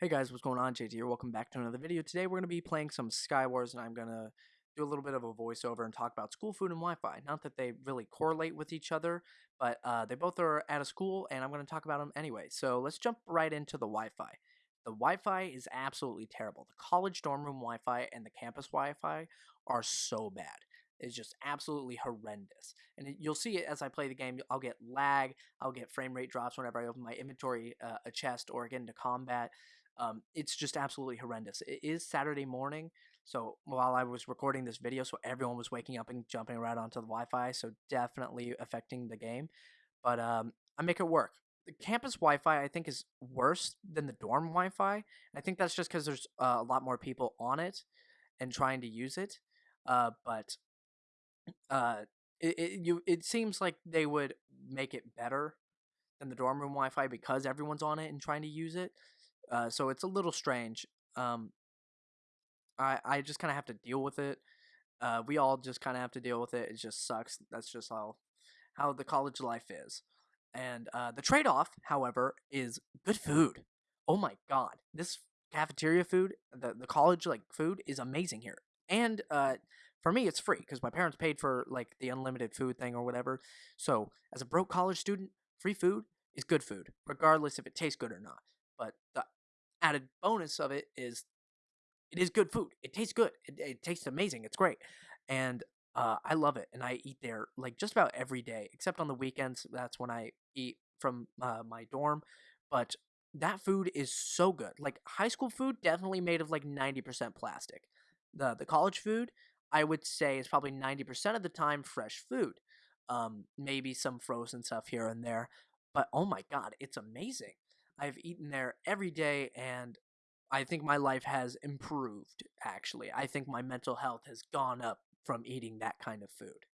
Hey guys, what's going on? JT here. Welcome back to another video. Today we're going to be playing some Skywars and I'm going to do a little bit of a voiceover and talk about school food and Wi-Fi. Not that they really correlate with each other, but uh, they both are at a school and I'm going to talk about them anyway. So let's jump right into the Wi-Fi. The Wi-Fi is absolutely terrible. The college dorm room Wi-Fi and the campus Wi-Fi are so bad is just absolutely horrendous. And you'll see it as I play the game. I'll get lag, I'll get frame rate drops whenever I open my inventory, uh, a chest, or get into combat. Um, it's just absolutely horrendous. It is Saturday morning, so while I was recording this video, so everyone was waking up and jumping right onto the Wi-Fi, so definitely affecting the game. But um, I make it work. The campus Wi-Fi I think is worse than the dorm Wi-Fi. I think that's just because there's uh, a lot more people on it and trying to use it. Uh, but uh, it, it you it seems like they would make it better than the dorm room Wi-Fi because everyone's on it and trying to use it. Uh, so it's a little strange. Um, I I just kind of have to deal with it. Uh, we all just kind of have to deal with it. It just sucks. That's just how how the college life is. And uh, the trade off, however, is good food. Oh my god, this cafeteria food, the the college like food is amazing here. And uh, for me, it's free because my parents paid for like the unlimited food thing or whatever. So as a broke college student, free food is good food, regardless if it tastes good or not. But the added bonus of it is it is good food. It tastes good. It, it tastes amazing. It's great. And uh, I love it. And I eat there like just about every day, except on the weekends. That's when I eat from uh, my dorm. But that food is so good. Like high school food, definitely made of like 90% plastic. The, the college food, I would say, is probably 90% of the time fresh food. Um, maybe some frozen stuff here and there. But oh my God, it's amazing. I've eaten there every day and I think my life has improved actually. I think my mental health has gone up from eating that kind of food.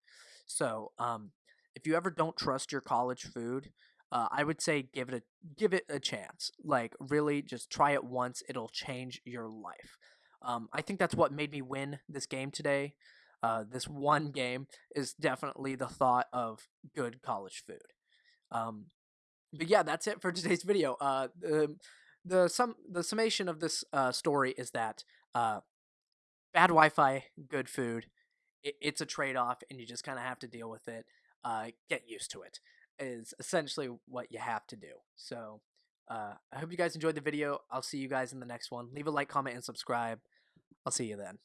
So, um, if you ever don't trust your college food, uh, I would say give it a give it a chance. Like really, just try it once; it'll change your life. Um, I think that's what made me win this game today. Uh, this one game is definitely the thought of good college food. Um, but yeah, that's it for today's video. Uh, the the sum the summation of this uh, story is that uh, bad Wi-Fi, good food. It, it's a trade off, and you just kind of have to deal with it. Uh, get used to it is essentially what you have to do. So uh, I hope you guys enjoyed the video. I'll see you guys in the next one. Leave a like, comment, and subscribe. I'll see you then.